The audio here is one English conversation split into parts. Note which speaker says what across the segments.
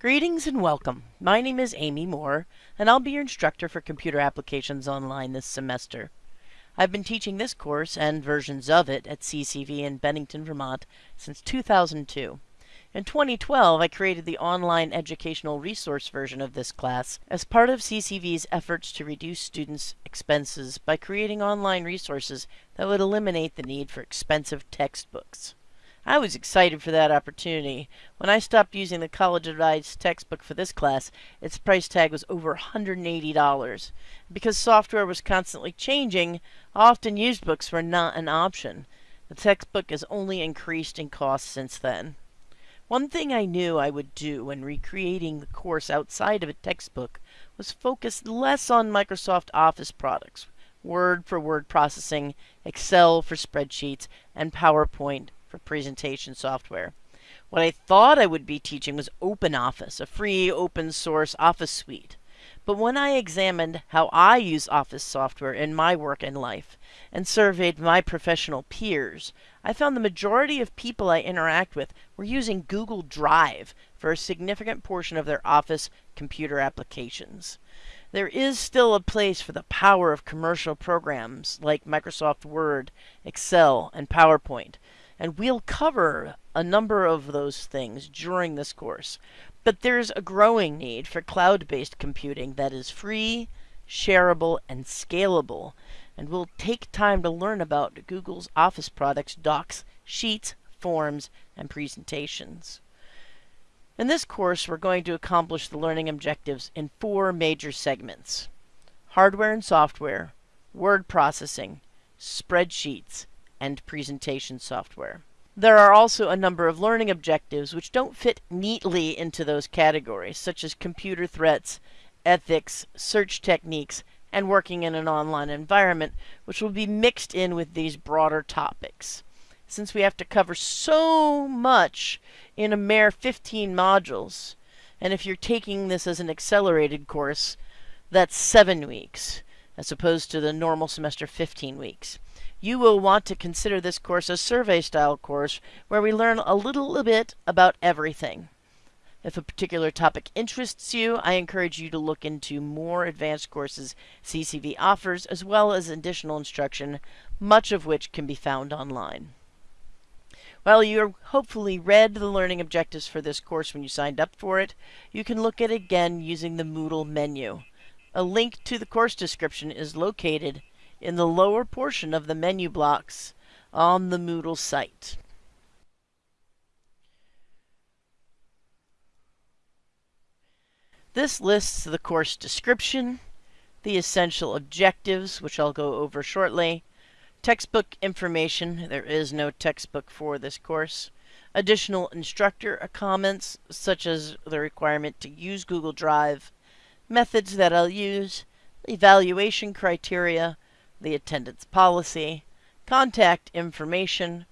Speaker 1: Greetings and welcome. My name is Amy Moore, and I'll be your instructor for Computer Applications Online this semester. I've been teaching this course and versions of it at CCV in Bennington, Vermont since 2002. In 2012, I created the online educational resource version of this class as part of CCV's efforts to reduce students' expenses by creating online resources that would eliminate the need for expensive textbooks. I was excited for that opportunity. When I stopped using the college advised textbook for this class, its price tag was over $180. Because software was constantly changing, often used books were not an option. The textbook has only increased in cost since then. One thing I knew I would do when recreating the course outside of a textbook was focus less on Microsoft Office products, Word for word processing, Excel for spreadsheets, and PowerPoint for presentation software. What I thought I would be teaching was OpenOffice, a free open source office suite. But when I examined how I use Office software in my work and life, and surveyed my professional peers, I found the majority of people I interact with were using Google Drive for a significant portion of their Office computer applications. There is still a place for the power of commercial programs like Microsoft Word, Excel, and PowerPoint, and we'll cover a number of those things during this course. But there's a growing need for cloud-based computing that is free, shareable, and scalable. And we'll take time to learn about Google's Office products, docs, sheets, forms, and presentations. In this course, we're going to accomplish the learning objectives in four major segments. Hardware and software, word processing, spreadsheets, and presentation software. There are also a number of learning objectives which don't fit neatly into those categories, such as computer threats, ethics, search techniques, and working in an online environment, which will be mixed in with these broader topics. Since we have to cover so much in a mere 15 modules, and if you're taking this as an accelerated course, that's 7 weeks, as opposed to the normal semester 15 weeks you will want to consider this course a survey style course where we learn a little bit about everything. If a particular topic interests you, I encourage you to look into more advanced courses CCV offers, as well as additional instruction, much of which can be found online. While you hopefully read the learning objectives for this course when you signed up for it, you can look at it again using the Moodle menu. A link to the course description is located in the lower portion of the menu blocks on the Moodle site. This lists the course description, the essential objectives, which I'll go over shortly, textbook information, there is no textbook for this course, additional instructor comments, such as the requirement to use Google Drive, methods that I'll use, evaluation criteria, the attendance policy, contact information,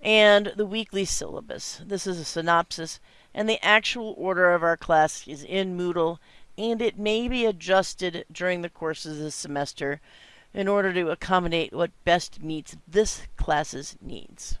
Speaker 1: and the weekly syllabus. This is a synopsis, and the actual order of our class is in Moodle, and it may be adjusted during the course of this semester in order to accommodate what best meets this class's needs.